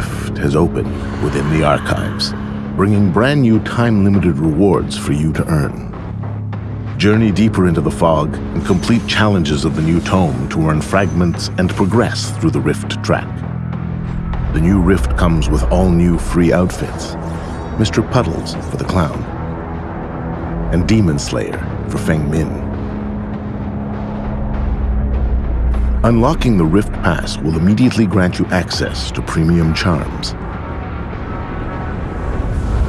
has opened within the archives, bringing brand new time-limited rewards for you to earn. Journey deeper into the fog and complete challenges of the new tome to earn fragments and progress through the Rift track. The new Rift comes with all new free outfits. Mr. Puddles for the clown, and Demon Slayer for Feng Min. Unlocking the Rift Pass will immediately grant you access to premium charms.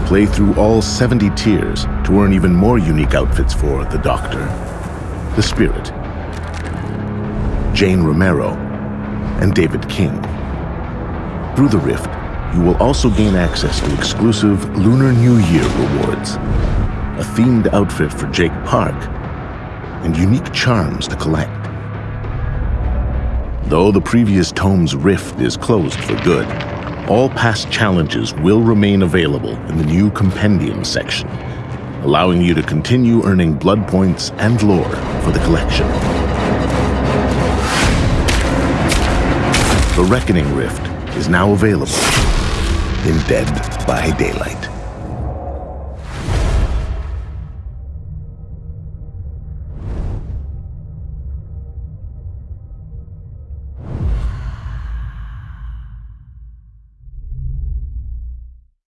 Play through all 70 tiers to earn even more unique outfits for the Doctor, the Spirit, Jane Romero, and David King. Through the Rift, you will also gain access to exclusive Lunar New Year rewards, a themed outfit for Jake Park, and unique charms to collect. Though the previous tome's rift is closed for good, all past challenges will remain available in the new compendium section, allowing you to continue earning blood points and lore for the collection. The Reckoning Rift is now available in Dead by Daylight.